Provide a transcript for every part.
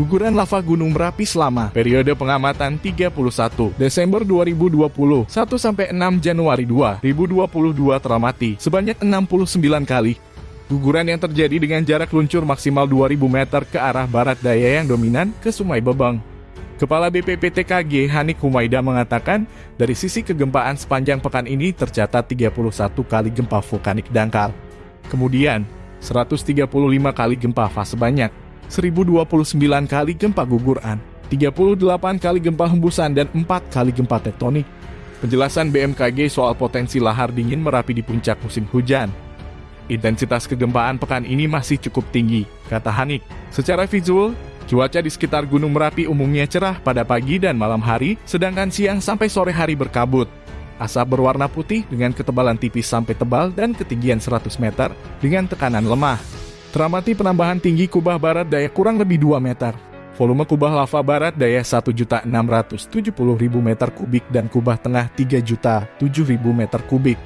guguran lava Gunung Merapi selama periode pengamatan 31 Desember 2020 1 sampai 6 Januari 2022 teramati sebanyak 69 kali. Guguran yang terjadi dengan jarak luncur maksimal 2000 meter ke arah barat daya yang dominan ke Sungai Bebeng. Kepala BPPTKG Hanik Humaida mengatakan, dari sisi kegempaan sepanjang pekan ini tercatat 31 kali gempa vulkanik dangkal. Kemudian, 135 kali gempa fase banyak, 1029 kali gempa guguran, 38 kali gempa hembusan, dan 4 kali gempa tektonik. Penjelasan BMKG soal potensi lahar dingin Merapi di puncak musim hujan. Intensitas kegempaan pekan ini masih cukup tinggi, kata Hanik. Secara visual, cuaca di sekitar Gunung Merapi umumnya cerah pada pagi dan malam hari, sedangkan siang sampai sore hari berkabut. Asap berwarna putih dengan ketebalan tipis sampai tebal dan ketinggian 100 meter dengan tekanan lemah. Teramati penambahan tinggi kubah barat daya kurang lebih 2 meter. Volume kubah lava barat daya 1.670.000 meter kubik dan kubah tengah 3.007.000 meter kubik.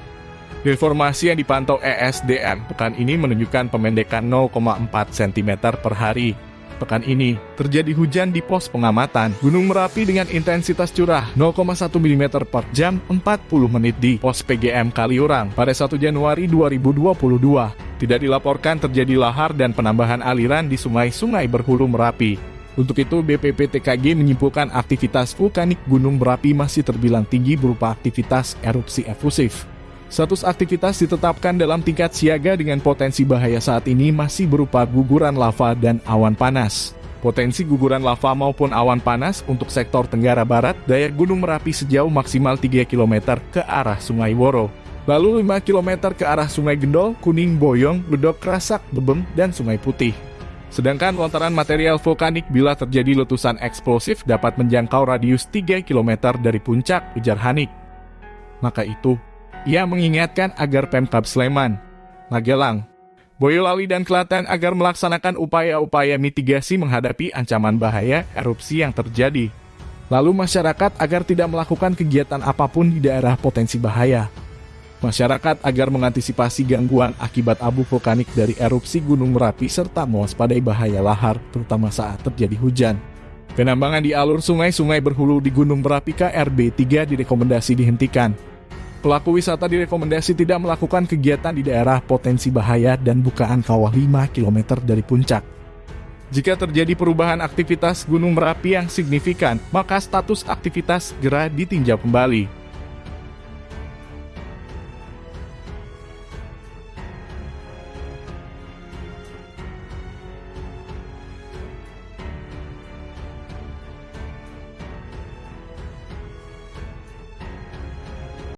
Deformasi yang dipantau ESDM pekan ini menunjukkan pemendekan 0,4 cm per hari. Pekan ini, terjadi hujan di pos pengamatan Gunung Merapi dengan intensitas curah 0,1 mm per jam 40 menit di pos PGM Kaliurang pada 1 Januari 2022. Tidak dilaporkan terjadi lahar dan penambahan aliran di sungai-sungai berhulu Merapi. Untuk itu, BPPTKG menyimpulkan aktivitas vulkanik Gunung Merapi masih terbilang tinggi berupa aktivitas erupsi efusif. Status aktivitas ditetapkan dalam tingkat siaga dengan potensi bahaya saat ini masih berupa guguran lava dan awan panas. Potensi guguran lava maupun awan panas untuk sektor Tenggara Barat, daya Gunung Merapi sejauh maksimal 3 km ke arah Sungai Woro. Lalu 5 km ke arah Sungai Gendol, Kuning, Boyong, Ledok, Krasak, Bebem, dan Sungai Putih. Sedangkan lontaran material vulkanik bila terjadi letusan eksplosif dapat menjangkau radius 3 km dari puncak, ujar Hanik. Maka itu, ia mengingatkan agar Pemkab Sleman, Magelang, Boyolali dan Klaten agar melaksanakan upaya-upaya mitigasi menghadapi ancaman bahaya erupsi yang terjadi. Lalu masyarakat agar tidak melakukan kegiatan apa pun di daerah potensi bahaya. Masyarakat agar mengantisipasi gangguan akibat abu vulkanik dari erupsi Gunung Merapi serta mewaspadai bahaya lahar, terutama saat terjadi hujan. Penambangan di alur sungai-sungai berhulu di Gunung Merapi KRB 3 direkomendasi dihentikan. Pelaku wisata direkomendasi tidak melakukan kegiatan di daerah potensi bahaya dan bukaan kawah 5 km dari puncak. Jika terjadi perubahan aktivitas Gunung Merapi yang signifikan, maka status aktivitas segera ditinjau kembali.